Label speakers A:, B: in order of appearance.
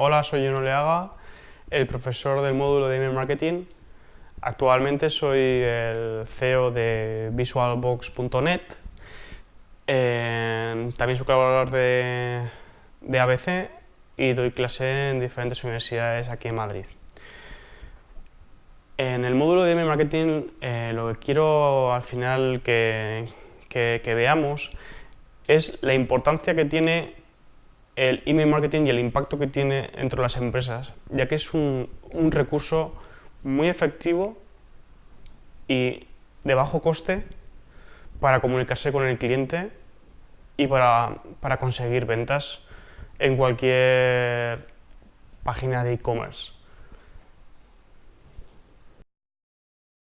A: Hola, soy Juno Leaga, el profesor del módulo de email marketing. Actualmente soy el CEO de visualbox.net. Eh, también soy colaborador de, de ABC y doy clase en diferentes universidades aquí en Madrid. En el módulo de email marketing eh, lo que quiero al final que, que, veamos es la importancia que tiene el email marketing y el impacto que tiene dentro de las empresas, ya que es un, un recurso muy efectivo y de bajo coste para comunicarse con el cliente y para, para conseguir ventas en cualquier página de e-commerce.